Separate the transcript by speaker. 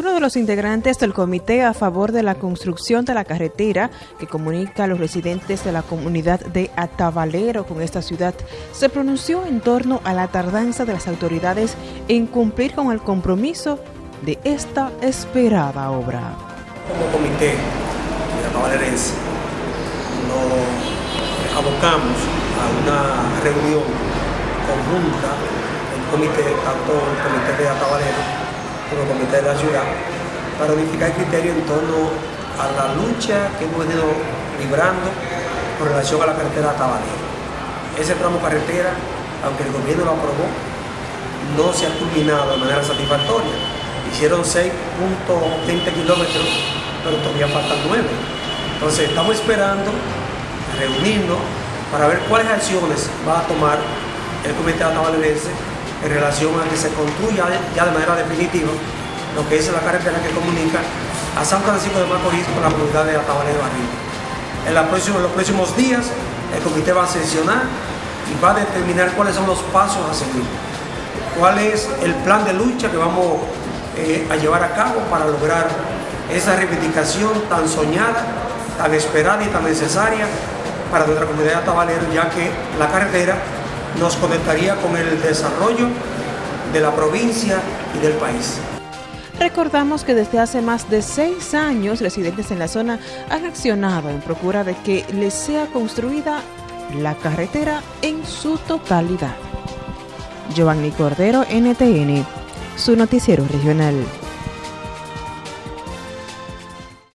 Speaker 1: Uno de los integrantes del comité a favor de la construcción de la carretera que comunica a los residentes de la comunidad de Atabalero con esta ciudad se pronunció en torno a la tardanza de las autoridades en cumplir con el compromiso de esta esperada obra.
Speaker 2: Como comité de atabalerense nos abocamos a una reunión conjunta del comité, tanto el comité de Atabalero como comité de la ciudad para unificar criterio en torno a la lucha que hemos ido librando con relación a la carretera Tabalero. Ese tramo carretera, aunque el gobierno lo aprobó, no se ha culminado de manera satisfactoria. Hicieron 6.20 kilómetros, pero todavía faltan 9. Entonces estamos esperando reunirnos para ver cuáles acciones va a tomar el comité atabalerense en relación a que se construya ya de manera definitiva lo que es la carretera que comunica a San Francisco de Macorís con la comunidad de. En, la en los próximos días el comité va a sesionar y va a determinar cuáles son los pasos a seguir, cuál es el plan de lucha que vamos eh, a llevar a cabo para lograr esa reivindicación tan soñada, tan esperada y tan necesaria para nuestra comunidad de Atabalero, ya que la carretera nos conectaría con el desarrollo de la provincia y del país.
Speaker 1: Recordamos que desde hace más de seis años residentes en la zona han accionado en procura de que les sea construida la carretera en su totalidad. Giovanni Cordero, NTN, su noticiero regional.